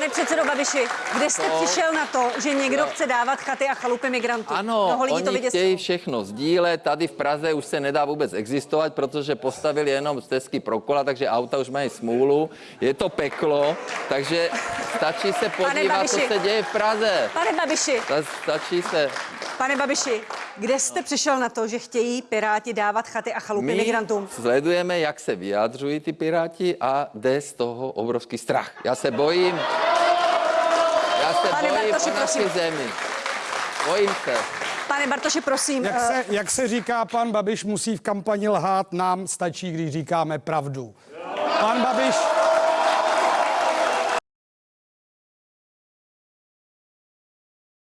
Pane předsedo Babiši, kde jste To- přišel na to, že někdo chce dávat chaty a chalupy migrantů? Ano, Mnoho lidí to oni vyděsilo. chtějí všechno sdílet. Tady v Praze už se nedá vůbec existovat, protože postavili jenom stezky pro kola, takže auta už mají smůlu. Je to peklo, takže stačí se podívat, co se děje v Praze. Pane Babiši, Ta- Stačí se... pane Babiši, kde jste přišel na to, že chtějí Piráti dávat chaty a chalupy My migrantům? sledujeme, jak se vyjadřují ty piráti a jde z toho obrovský strach. Já se bojím. Se Pane bojím Bartoši, o naši prosím. zemi. Bojím se. Pane Bartoši, prosím. Jak eh, se, jak se říká, pan Babiš musí v kampani lhát, nám stačí, když říkáme pravdu. Pan Babiš